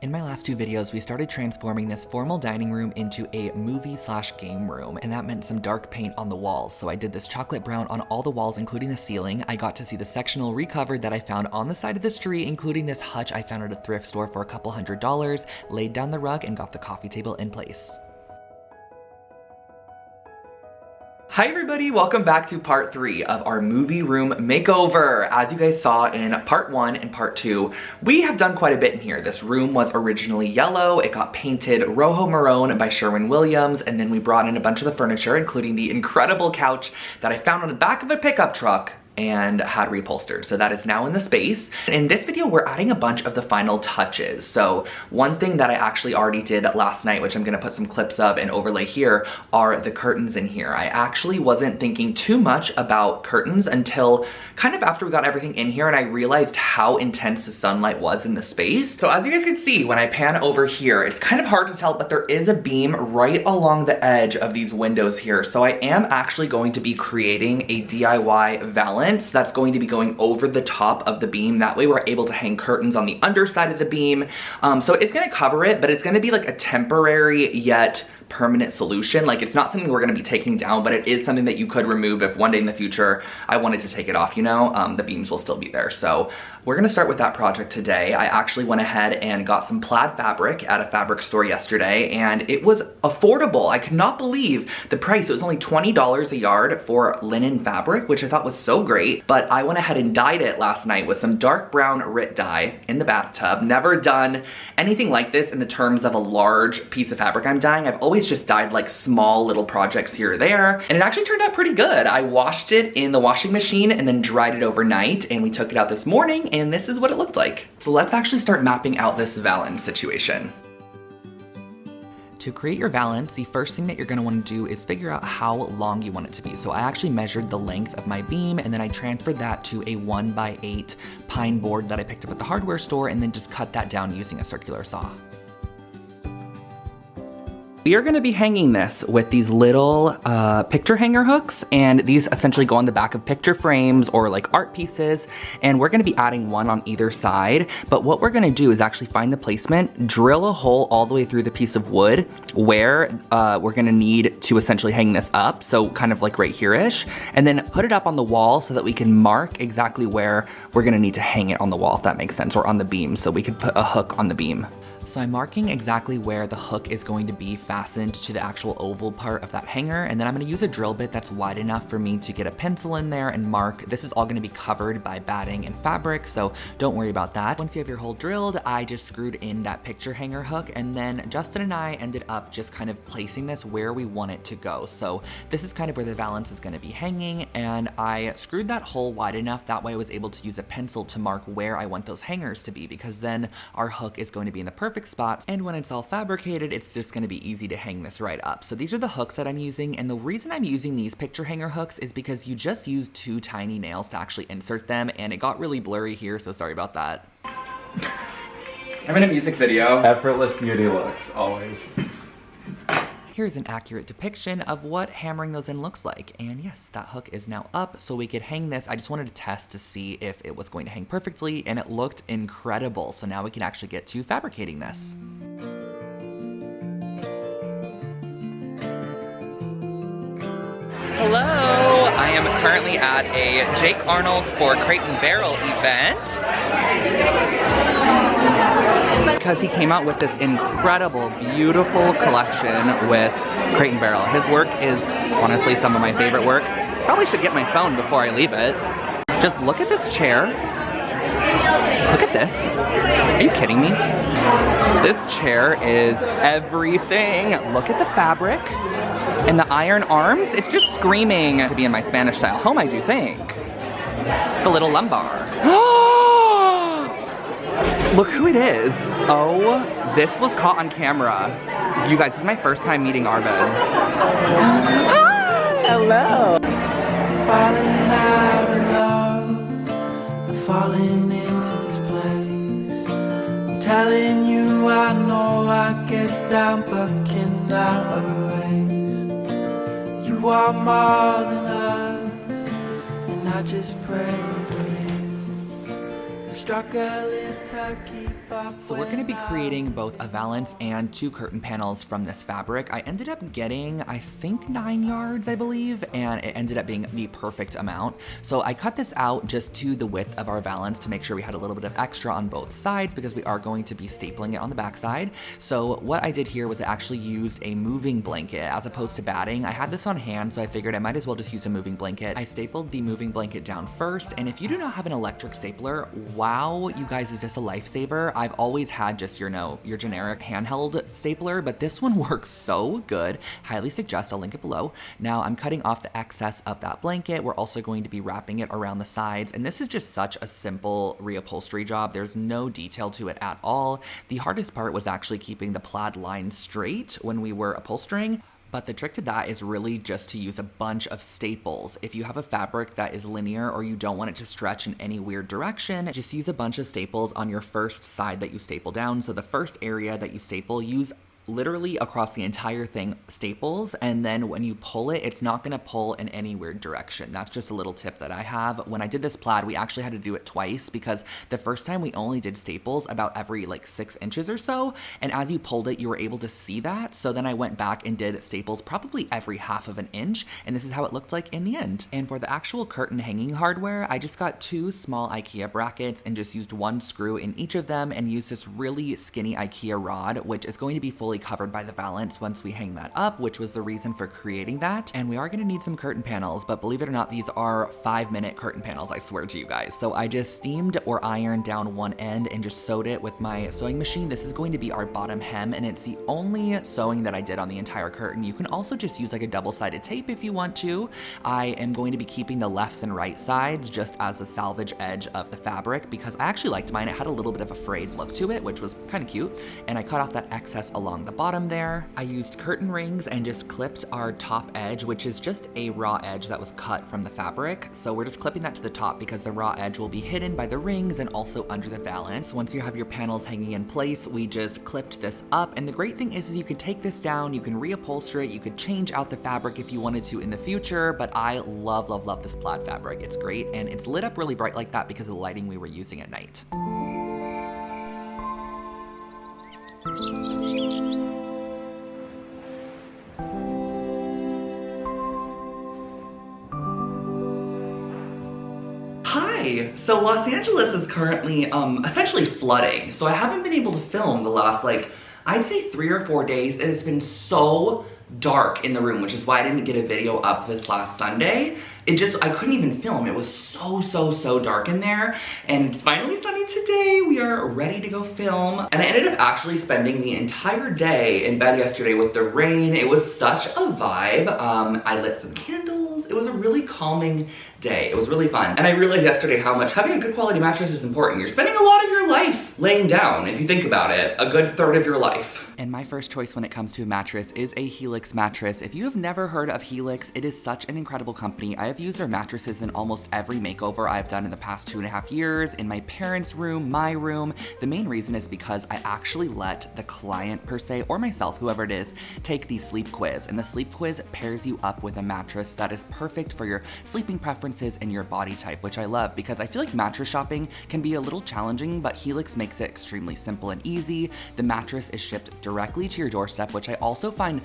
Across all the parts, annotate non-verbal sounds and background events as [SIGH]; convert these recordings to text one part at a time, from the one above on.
In my last two videos, we started transforming this formal dining room into a movie slash game room, and that meant some dark paint on the walls. So I did this chocolate brown on all the walls, including the ceiling. I got to see the sectional recovered that I found on the side of the street, including this hutch I found at a thrift store for a couple hundred dollars, laid down the rug, and got the coffee table in place. Hi everybody, welcome back to part three of our movie room makeover. As you guys saw in part one and part two, we have done quite a bit in here. This room was originally yellow, it got painted Rojo Maroon by Sherwin-Williams, and then we brought in a bunch of the furniture, including the incredible couch that I found on the back of a pickup truck and had reupholstered. So that is now in the space. In this video, we're adding a bunch of the final touches. So one thing that I actually already did last night, which I'm gonna put some clips of and overlay here, are the curtains in here. I actually wasn't thinking too much about curtains until kind of after we got everything in here and I realized how intense the sunlight was in the space. So as you guys can see, when I pan over here, it's kind of hard to tell, but there is a beam right along the edge of these windows here. So I am actually going to be creating a DIY valance that's going to be going over the top of the beam. That way we're able to hang curtains on the underside of the beam. Um, so it's gonna cover it, but it's gonna be like a temporary yet permanent solution. Like it's not something we're gonna be taking down, but it is something that you could remove if one day in the future I wanted to take it off, you know, um, the beams will still be there. So we're gonna start with that project today. I actually went ahead and got some plaid fabric at a fabric store yesterday and it was affordable. I could not believe the price. It was only $20 a yard for linen fabric, which I thought was so great. But I went ahead and dyed it last night with some dark brown RIT dye in the bathtub. Never done anything like this in the terms of a large piece of fabric I'm dyeing. I've always just dyed like small little projects here or there. And it actually turned out pretty good. I washed it in the washing machine and then dried it overnight and we took it out this morning and this is what it looked like. So let's actually start mapping out this valance situation. To create your valance, the first thing that you're gonna wanna do is figure out how long you want it to be. So I actually measured the length of my beam and then I transferred that to a one by eight pine board that I picked up at the hardware store and then just cut that down using a circular saw. Are gonna be hanging this with these little uh, picture hanger hooks and these essentially go on the back of picture frames or like art pieces and we're gonna be adding one on either side but what we're gonna do is actually find the placement, drill a hole all the way through the piece of wood where uh, we're gonna need to essentially hang this up so kind of like right here-ish and then put it up on the wall so that we can mark exactly where we're gonna need to hang it on the wall if that makes sense or on the beam so we could put a hook on the beam. So I'm marking exactly where the hook is going to be fastened to the actual oval part of that hanger, and then I'm gonna use a drill bit that's wide enough for me to get a pencil in there and mark. This is all gonna be covered by batting and fabric, so don't worry about that. Once you have your hole drilled, I just screwed in that picture hanger hook, and then Justin and I ended up just kind of placing this where we want it to go. So this is kind of where the valance is gonna be hanging, and I screwed that hole wide enough, that way I was able to use a pencil to mark where I want those hangers to be, because then our hook is going to be in the perfect spot. and when it's all fabricated, it's just gonna be easy to hang this right up. So these are the hooks that I'm using, and the reason I'm using these picture hanger hooks is because you just use two tiny nails to actually insert them, and it got really blurry here, so sorry about that. I'm in a music video. Effortless beauty looks, always. Here's an accurate depiction of what hammering those in looks like. And yes, that hook is now up so we could hang this. I just wanted to test to see if it was going to hang perfectly and it looked incredible. So now we can actually get to fabricating this. Hello, I am currently at a Jake Arnold for Crate and Barrel event because he came out with this incredible, beautiful collection with Crate and Barrel. His work is honestly some of my favorite work. Probably should get my phone before I leave it. Just look at this chair. Look at this. Are you kidding me? This chair is everything. Look at the fabric and the iron arms. It's just screaming to be in my Spanish style home, I do think. The little lumbar. [GASPS] Look who it is. Oh, this was caught on camera. You guys, this is my first time meeting Arvin. [GASPS] Hello. Falling into this place. I'm telling you, I know I get down, but can I are more than us, and I just pray So we're gonna be creating both a valance and two curtain panels from this fabric. I ended up getting, I think nine yards, I believe, and it ended up being the perfect amount. So I cut this out just to the width of our valance to make sure we had a little bit of extra on both sides because we are going to be stapling it on the back side. So what I did here was I actually used a moving blanket as opposed to batting. I had this on hand, so I figured I might as well just use a moving blanket. I stapled the moving blanket down first, and if you do not have an electric stapler, wow, you guys, is this a lifesaver? I've always had just your, know, your generic handheld stapler, but this one [LAUGHS] works so good. Highly suggest, I'll link it below. Now I'm cutting off the excess of that blanket. We're also going to be wrapping it around the sides, and this is just such a simple reupholstery job. There's no detail to it at all. The hardest part was actually keeping the plaid line straight when we were upholstering. But the trick to that is really just to use a bunch of staples. If you have a fabric that is linear or you don't want it to stretch in any weird direction, just use a bunch of staples on your first side that you staple down. So the first area that you staple, use literally across the entire thing staples and then when you pull it it's not going to pull in any weird direction. That's just a little tip that i have. When i did this plaid we actually had to do it twice because the first time we only did staples about every like six inches or so and as you pulled it you were able to see that. So then i went back and did staples probably every half of an inch and this is how it looked like in the end. And for the actual curtain hanging hardware i just got two small ikea brackets and just used one screw in each of them and used this really skinny ikea rod which is going to be fully covered by the valance once we hang that up, which was the reason for creating that. And we are gonna need some curtain panels, but believe it or not, these are five minute curtain panels, I swear to you guys. So I just steamed or ironed down one end and just sewed it with my sewing machine. This is going to be our bottom hem, and it's the only sewing that I did on the entire curtain. You can also just use like a double-sided tape if you want to. I am going to be keeping the lefts and right sides just as the salvage edge of the fabric because I actually liked mine. It had a little bit of a frayed look to it, which was kind of cute. And I cut off that excess along the bottom there. I used curtain rings and just clipped our top edge, which is just a raw edge that was cut from the fabric. So we're just clipping that to the top because the raw edge will be hidden by the rings and also under the valance. Once you have your panels hanging in place, we just clipped this up. And the great thing is, is you could take this down, you can reupholster it, you could change out the fabric if you wanted to in the future, but I love, love, love this plaid fabric. It's great and it's lit up really bright like that because of the lighting we were using at night. So Los Angeles is currently um, essentially flooding, so I haven't been able to film the last like, I'd say three or four days. It has been so dark in the room, which is why I didn't get a video up this last Sunday. It just, I couldn't even film. It was so, so, so dark in there. And it's finally sunny today. We are ready to go film. And I ended up actually spending the entire day in bed yesterday with the rain. It was such a vibe. Um, I lit some candles. It was a really calming day. It was really fun. And I realized yesterday how much having a good quality mattress is important. You're spending a lot of your life laying down, if you think about it, a good third of your life. And my first choice when it comes to a mattress is a Helix mattress. If you have never heard of Helix, it is such an incredible company. I have used their mattresses in almost every makeover I've done in the past two and a half years, in my parents' room, my room. The main reason is because I actually let the client per se, or myself, whoever it is, take the sleep quiz. And the sleep quiz pairs you up with a mattress that is perfect for your sleeping preferences and your body type, which I love because I feel like mattress shopping can be a little challenging, but Helix makes it extremely simple and easy. The mattress is shipped directly to your doorstep, which I also find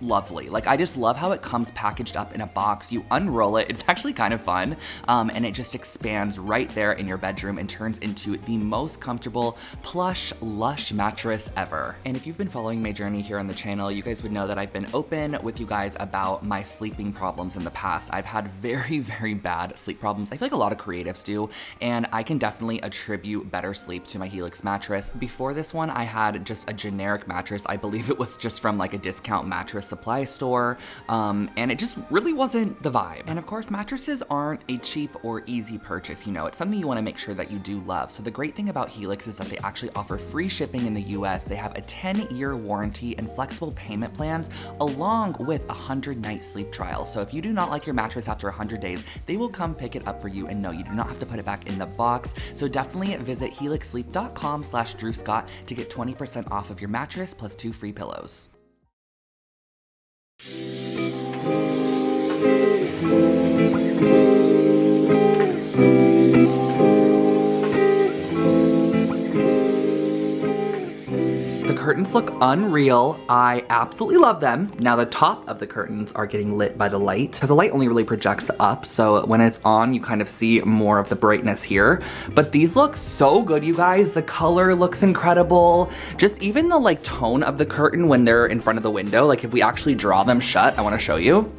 lovely. Like I just love how it comes packaged up in a box. You unroll it, it's actually kind of fun, um, and it just expands right there in your bedroom and turns into the most comfortable, plush, lush mattress ever. And if you've been following my journey here on the channel, you guys would know that I've been open with you guys about my sleeping problems in the past. I've had very, [LAUGHS] very bad sleep problems. I feel like a lot of creatives do, and I can definitely attribute better sleep to my Helix mattress. Before this one, I had just a generic mattress. I believe it was just from like a discount mattress supply store, um, and it just really wasn't the vibe. And of course, mattresses aren't a cheap or easy purchase, you know, it's something you wanna make sure that you do love. So the great thing about Helix is that they actually offer free shipping in the US, they have a 10 year warranty and flexible payment plans, along with a 100 night sleep trial. So if you do not like your mattress after 100 days, they will come pick it up for you and no, you do not have to put it back in the box. So definitely visit helixsleep.com slash Drew Scott to get 20% off of your mattress plus two free pillows. Thank you. The curtains look unreal. I absolutely love them. Now the top of the curtains are getting lit by the light because the light only really projects up. So when it's on, you kind of see more of the brightness here. But these look so good, you guys. The color looks incredible. Just even the like tone of the curtain when they're in front of the window. Like if we actually draw them shut, I wanna show you.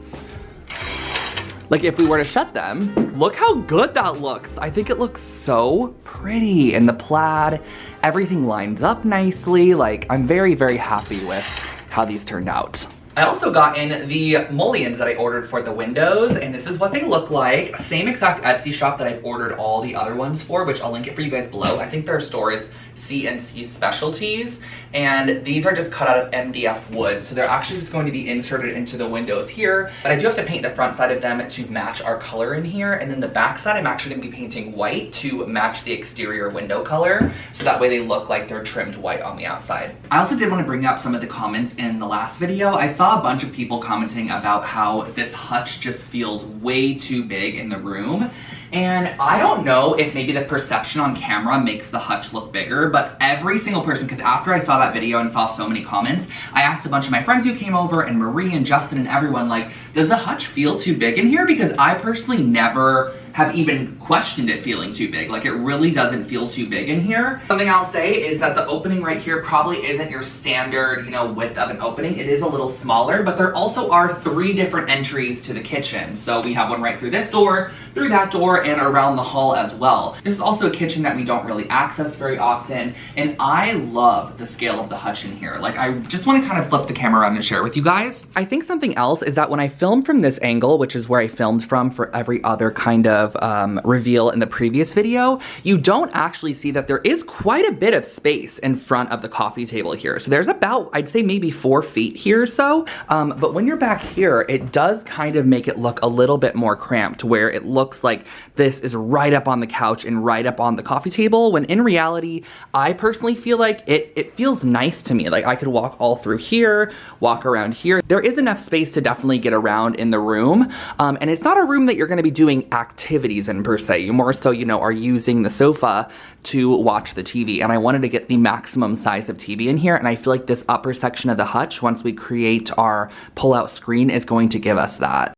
Like if we were to shut them, look how good that looks. I think it looks so pretty in the plaid. Everything lines up nicely. Like I'm very, very happy with how these turned out. I also got in the mullions that I ordered for the windows, and this is what they look like. Same exact Etsy shop that I've ordered all the other ones for, which I'll link it for you guys below. I think their store is CNC Specialties, and these are just cut out of MDF wood, so they're actually just going to be inserted into the windows here, but I do have to paint the front side of them to match our color in here, and then the back side I'm actually going to be painting white to match the exterior window color, so that way they look like they're trimmed white on the outside. I also did want to bring up some of the comments in the last video. I saw a bunch of people commenting about how this hutch just feels way too big in the room, and I don't know if maybe the perception on camera makes the hutch look bigger, but every single person, because after I saw that video and saw so many comments, I asked a bunch of my friends who came over and Marie and Justin and everyone like, does the hutch feel too big in here? Because I personally never have even questioned it feeling too big. Like it really doesn't feel too big in here. Something I'll say is that the opening right here probably isn't your standard, you know, width of an opening. It is a little smaller, but there also are three different entries to the kitchen. So we have one right through this door, through that door, and around the hall as well. This is also a kitchen that we don't really access very often, and I love the scale of the hutch in here. Like I just wanna kind of flip the camera around and share with you guys. I think something else is that when I film from this angle, which is where I filmed from for every other kind of um, reveal in the previous video, you don't actually see that there is quite a bit of space in front of the coffee table here. So there's about, I'd say maybe four feet here or so. Um, but when you're back here, it does kind of make it look a little bit more cramped where it looks like this is right up on the couch and right up on the coffee table when in reality, I personally feel like it, it feels nice to me. Like I could walk all through here, walk around here. There is enough space to definitely get around in the room. Um, and it's not a room that you're gonna be doing activities in per se. You more so, you know, are using the sofa to watch the TV. And I wanted to get the maximum size of TV in here. And I feel like this upper section of the hutch, once we create our pull-out screen, is going to give us that.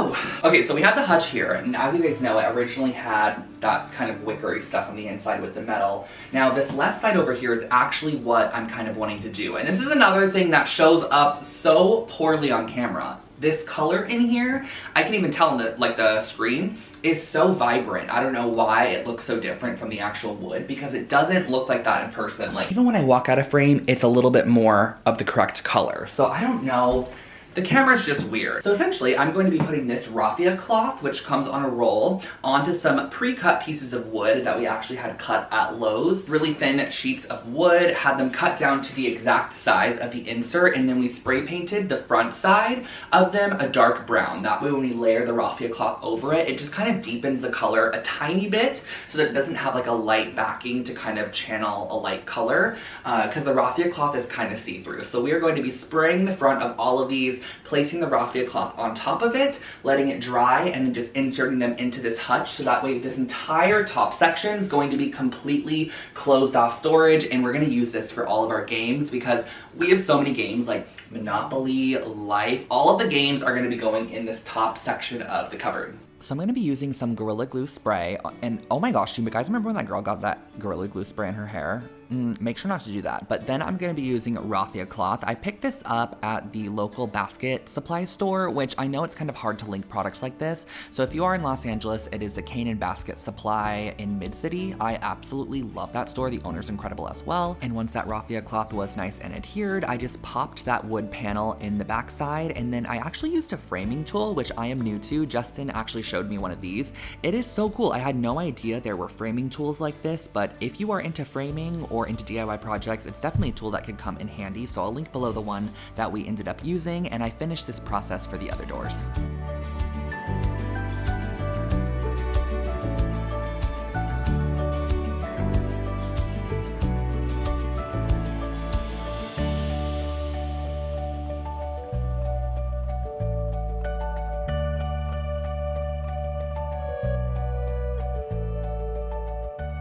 So, okay, so we have the hutch here, and as you guys know, it originally had that kind of wickery stuff on the inside with the metal. Now, this left side over here is actually what I'm kind of wanting to do. And this is another thing that shows up so poorly on camera. This color in here, I can even tell in the, like the screen, is so vibrant. I don't know why it looks so different from the actual wood because it doesn't look like that in person. Like even when I walk out of frame, it's a little bit more of the correct color. So I don't know the camera's just weird. So essentially, I'm going to be putting this raffia cloth, which comes on a roll, onto some pre-cut pieces of wood that we actually had cut at Lowe's. Really thin sheets of wood, had them cut down to the exact size of the insert, and then we spray painted the front side of them a dark brown. That way when we layer the raffia cloth over it, it just kind of deepens the color a tiny bit so that it doesn't have like a light backing to kind of channel a light color, because uh, the raffia cloth is kind of see-through. So we are going to be spraying the front of all of these placing the raffia cloth on top of it, letting it dry, and then just inserting them into this hutch so that way this entire top section is going to be completely closed off storage and we're going to use this for all of our games because we have so many games like Monopoly, Life, all of the games are going to be going in this top section of the cupboard. So I'm going to be using some Gorilla Glue spray, and oh my gosh, you guys remember when that girl got that Gorilla Glue spray in her hair? Mm, make sure not to do that. But then I'm gonna be using raffia cloth. I picked this up at the local basket supply store, which I know it's kind of hard to link products like this. So if you are in Los Angeles, it is the Cane and Basket Supply in Mid-City. I absolutely love that store. The owner's incredible as well. And once that raffia cloth was nice and adhered, I just popped that wood panel in the backside and then I actually used a framing tool, which I am new to. Justin actually showed me one of these. It is so cool. I had no idea there were framing tools like this, but if you are into framing or into DIY projects, it's definitely a tool that could come in handy, so I'll link below the one that we ended up using, and I finished this process for the other doors.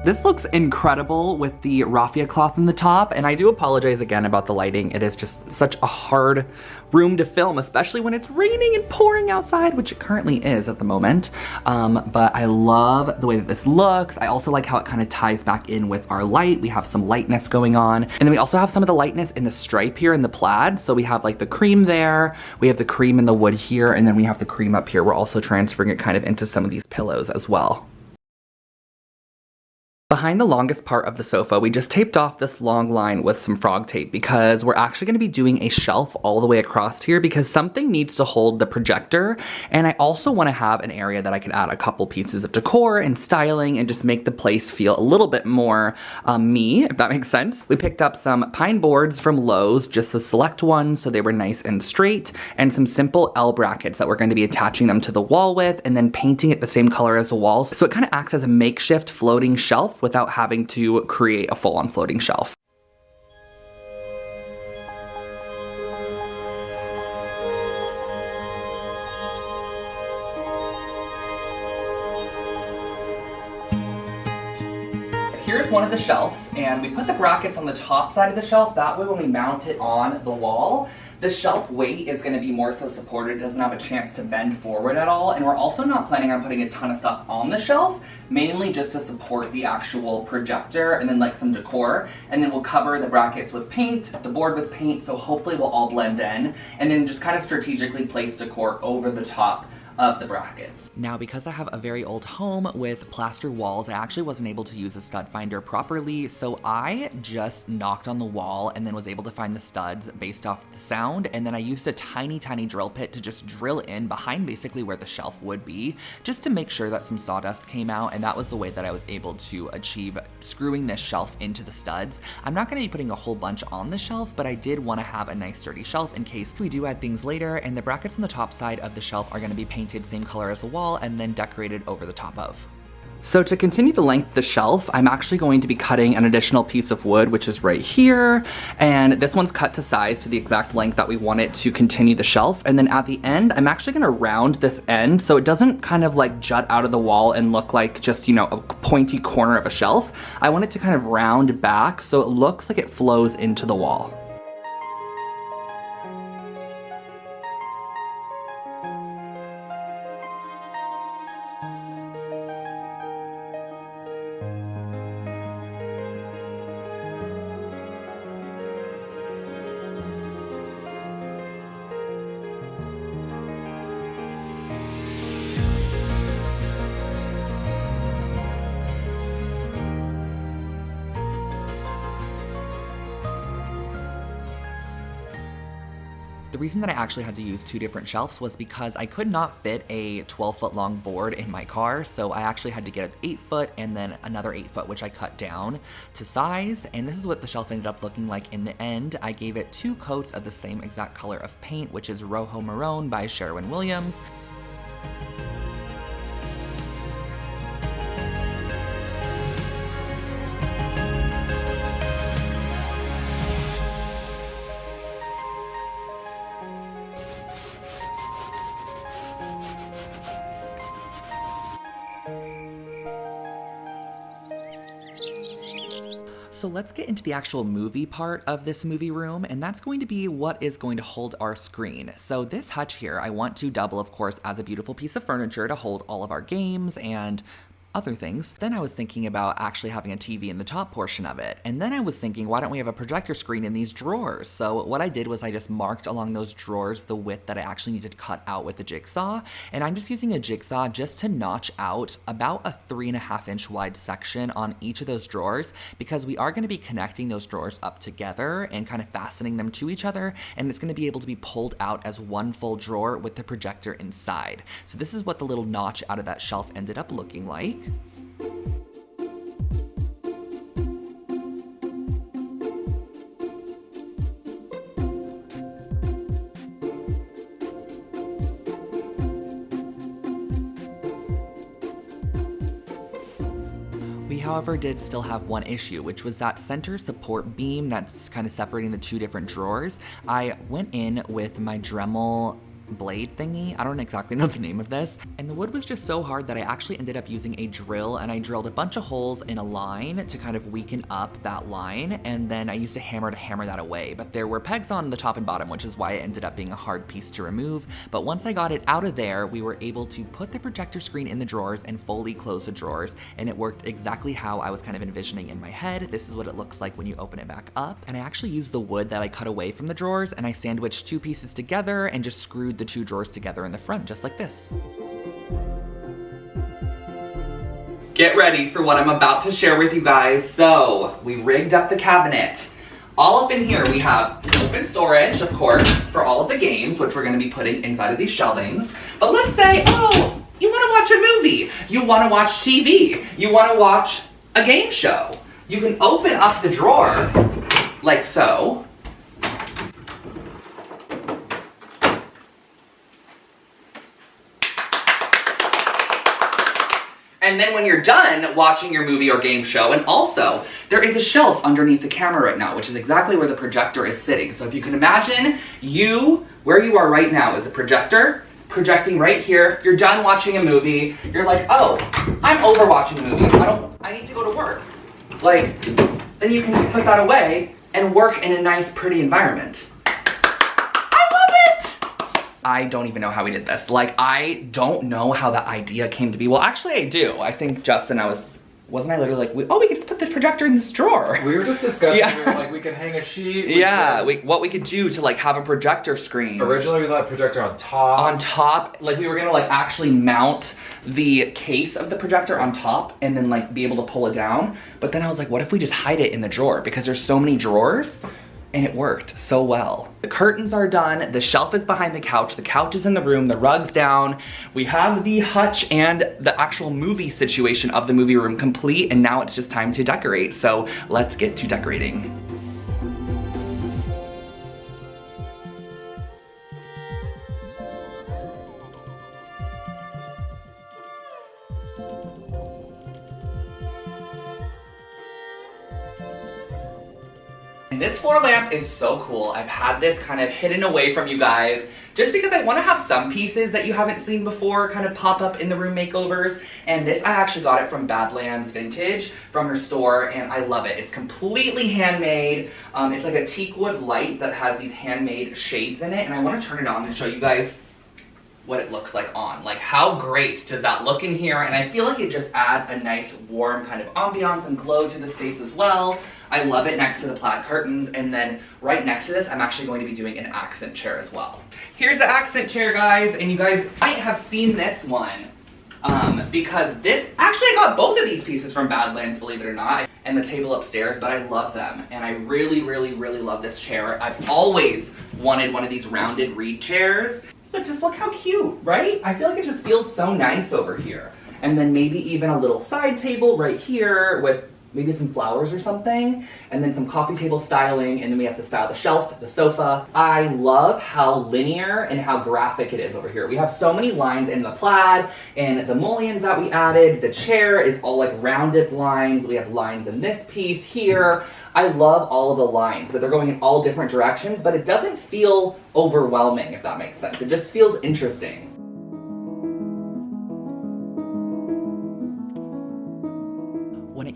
This looks incredible with the raffia cloth in the top, and I do apologize again about the lighting. It is just such a hard room to film, especially when it's raining and pouring outside, which it currently is at the moment. Um, but I love the way that this looks. I also like how it kind of ties back in with our light. We have some lightness going on. And then we also have some of the lightness in the stripe here in the plaid. So we have like the cream there, we have the cream in the wood here, and then we have the cream up here. We're also transferring it kind of into some of these pillows as well. Behind the longest part of the sofa, we just taped off this long line with some frog tape because we're actually gonna be doing a shelf all the way across here because something needs to hold the projector. And I also wanna have an area that I can add a couple pieces of decor and styling and just make the place feel a little bit more um, me, if that makes sense. We picked up some pine boards from Lowe's, just the select ones, so they were nice and straight, and some simple L brackets that we're going to be attaching them to the wall with and then painting it the same color as the walls. So it kind of acts as a makeshift floating shelf without having to create a full-on floating shelf. here's one of the shelves and we put the brackets on the top side of the shelf that way when we mount it on the wall the shelf weight is going to be more so supported. It doesn't have a chance to bend forward at all. And we're also not planning on putting a ton of stuff on the shelf, mainly just to support the actual projector and then like some decor. And then we'll cover the brackets with paint, the board with paint, so hopefully we'll all blend in. And then just kind of strategically place decor over the top of the brackets. Now, because I have a very old home with plaster walls, I actually wasn't able to use a stud finder properly, so I just knocked on the wall and then was able to find the studs based off the sound, and then I used a tiny, tiny drill bit to just drill in behind basically where the shelf would be, just to make sure that some sawdust came out, and that was the way that I was able to achieve screwing this shelf into the studs. I'm not gonna be putting a whole bunch on the shelf, but I did wanna have a nice sturdy shelf in case we do add things later, and the brackets on the top side of the shelf are gonna be painted painted same color as the wall and then decorated over the top of. So to continue the length of the shelf, I'm actually going to be cutting an additional piece of wood, which is right here. And this one's cut to size to the exact length that we want it to continue the shelf. And then at the end, I'm actually gonna round this end so it doesn't kind of like jut out of the wall and look like just, you know, a pointy corner of a shelf. I want it to kind of round back so it looks like it flows into the wall. The reason that I actually had to use two different shelves was because I could not fit a 12 foot long board in my car, so I actually had to get an 8 foot and then another 8 foot, which I cut down to size, and this is what the shelf ended up looking like in the end. I gave it two coats of the same exact color of paint, which is Rojo Maroon by Sherwin-Williams. So let's get into the actual movie part of this movie room, and that's going to be what is going to hold our screen. So this hutch here, I want to double, of course, as a beautiful piece of furniture to hold all of our games and other things. Then I was thinking about actually having a TV in the top portion of it. And then I was thinking, why don't we have a projector screen in these drawers? So what I did was I just marked along those drawers the width that I actually needed to cut out with the jigsaw. And I'm just using a jigsaw just to notch out about a three and a half inch wide section on each of those drawers because we are gonna be connecting those drawers up together and kind of fastening them to each other. And it's gonna be able to be pulled out as one full drawer with the projector inside. So this is what the little notch out of that shelf ended up looking like. We, however, did still have one issue, which was that center support beam that's kind of separating the two different drawers. I went in with my Dremel blade thingy. I don't exactly [LAUGHS] know the name of this. And the wood was just so hard that I actually ended up using a drill and I drilled a bunch of holes in a line to kind of weaken up that line. And then I used a hammer to hammer that away. But there were pegs on the top and bottom, which is why it ended up being a hard piece to remove. But once I got it out of there, we were able to put the projector screen in the drawers and fully close the drawers. And it worked exactly how I was kind of envisioning in my head. This is what it looks like when you open it back up. And I actually used the wood that I cut away from the drawers and I sandwiched two pieces together and just screwed the two drawers together in the front, just like this. Get ready for what I'm about to share with you guys. So, we rigged up the cabinet. All up in here, we have open storage, of course, for all of the games, which we're gonna be putting inside of these shelvings. But let's say, oh, you wanna watch a movie, you wanna watch TV, you wanna watch a game show. You can open up the drawer, like so, And then when you're done watching your movie or game show, and also there is a shelf underneath the camera right now, which is exactly where the projector is sitting. So if you can imagine you, where you are right now is a projector, projecting right here, you're done watching a movie, you're like, oh, I'm over watching a movie, I don't, I need to go to work. Like, then you can put that away and work in a nice, pretty environment. I don't even know how we did this. Like, I don't know how the idea came to be. Well, actually I do. I think Justin, I was, wasn't I literally like, oh, we could put this projector in this drawer. We were just discussing, yeah. we were like, we could hang a sheet. We yeah, we, what we could do to like have a projector screen. Originally we thought projector on top. On top, like we were gonna like actually mount the case of the projector on top and then like be able to pull it down. But then I was like, what if we just hide it in the drawer? Because there's so many drawers and it worked so well. The curtains are done, the shelf is behind the couch, the couch is in the room, the rug's down. We have the hutch and the actual movie situation of the movie room complete, and now it's just time to decorate. So let's get to decorating. This floor lamp is so cool. I've had this kind of hidden away from you guys just because I want to have some pieces that you haven't seen before kind of pop up in the room makeovers. And this, I actually got it from Badlands Vintage from her store and I love it. It's completely handmade. Um, it's like a teak wood light that has these handmade shades in it and I want to turn it on and show you guys what it looks like on. Like how great does that look in here? And I feel like it just adds a nice warm kind of ambiance and glow to the space as well. I love it next to the plaid curtains and then right next to this I'm actually going to be doing an accent chair as well. Here's the accent chair guys and you guys might have seen this one um, because this, actually I got both of these pieces from Badlands, believe it or not, and the table upstairs, but I love them. And I really, really, really love this chair. I've always wanted one of these rounded reed chairs. But just look how cute, right? I feel like it just feels so nice over here. And then maybe even a little side table right here with maybe some flowers or something, and then some coffee table styling, and then we have to style the shelf, the sofa. I love how linear and how graphic it is over here. We have so many lines in the plaid, and the mullions that we added, the chair is all like rounded lines, we have lines in this piece here. I love all of the lines, but they're going in all different directions, but it doesn't feel overwhelming, if that makes sense. It just feels interesting.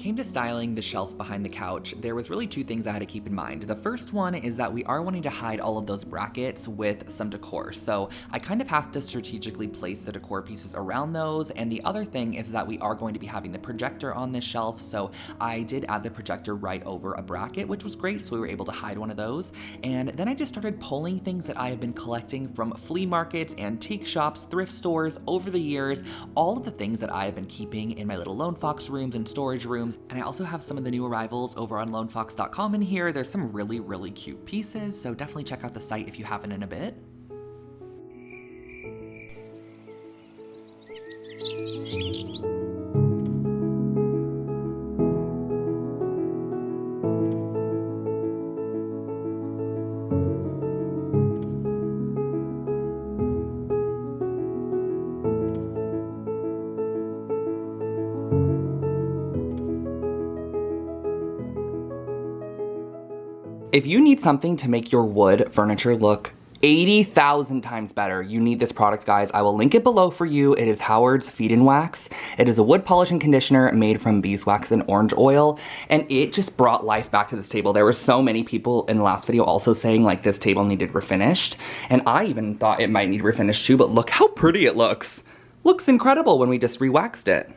Came to styling the shelf behind the couch, there was really two things I had to keep in mind. The first one is that we are wanting to hide all of those brackets with some decor, so I kind of have to strategically place the decor pieces around those, and the other thing is that we are going to be having the projector on this shelf, so I did add the projector right over a bracket, which was great, so we were able to hide one of those. And then I just started pulling things that I have been collecting from flea markets, antique shops, thrift stores over the years, all of the things that I have been keeping in my little Lone Fox rooms and storage rooms rooms. And I also have some of the new arrivals over on lonefox.com in here. There's some really, really cute pieces, so definitely check out the site if you haven't in a bit. If you need something to make your wood furniture look 80,000 times better. You need this product, guys. I will link it below for you. It is Howard's Feed and Wax. It is a wood polish and conditioner made from beeswax and orange oil, and it just brought life back to this table. There were so many people in the last video also saying like this table needed refinished, and I even thought it might need refinished too, but look how pretty it looks. Looks incredible when we just re-waxed it.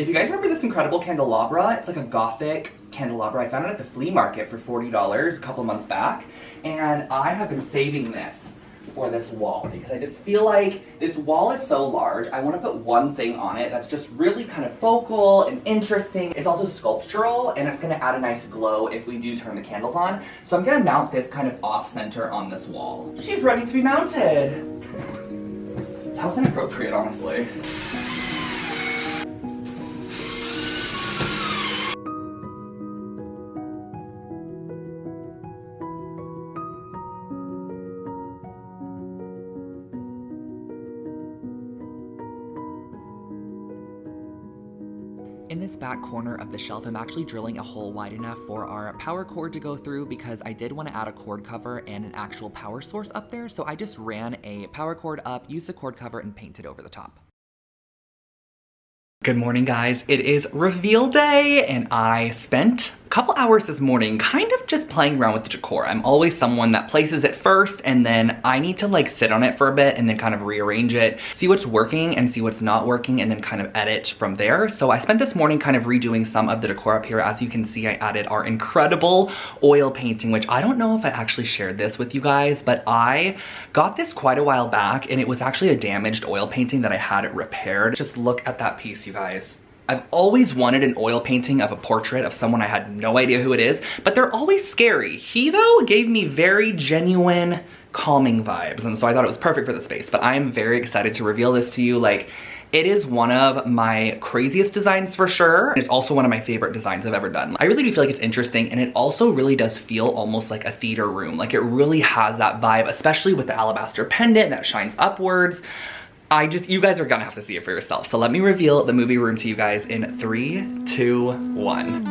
If you guys remember this incredible candelabra, it's like a gothic candelabra. I found it at the flea market for $40 a couple months back. And I have been saving this for this wall because I just feel like this wall is so large. I want to put one thing on it that's just really kind of focal and interesting. It's also sculptural and it's going to add a nice glow if we do turn the candles on. So I'm going to mount this kind of off center on this wall. She's ready to be mounted. [LAUGHS] That was inappropriate, honestly. Back corner of the shelf, I'm actually drilling a hole wide enough for our power cord to go through because I did want to add a cord cover and an actual power source up there, so I just ran a power cord up, used the cord cover, and painted over the top. Good morning, guys. It is reveal day, and I spent couple hours this morning kind of just playing around with the decor. I'm always someone that places it first and then I need to like sit on it for a bit and then kind of rearrange it, see what's working and see what's not working and then kind of edit from there. So I spent this morning kind of redoing some of the decor up here. As you can see, I added our incredible oil painting, which I don't know if I actually shared this with you guys, but I got this quite a while back and it was actually a damaged oil painting that I had it repaired. Just look at that piece, you guys. I've always wanted an oil painting of a portrait of someone I had no idea who it is, but they're always scary. He, though, gave me very genuine, calming vibes, and so I thought it was perfect for the space, but I am very excited to reveal this to you. Like, it is one of my craziest designs for sure. It's also one of my favorite designs I've ever done. I really do feel like it's interesting and it also really does feel almost like a theater room. Like it really has that vibe, especially with the alabaster pendant that shines upwards. I just, you guys are gonna have to see it for yourself. So let me reveal the movie room to you guys in three, two, one.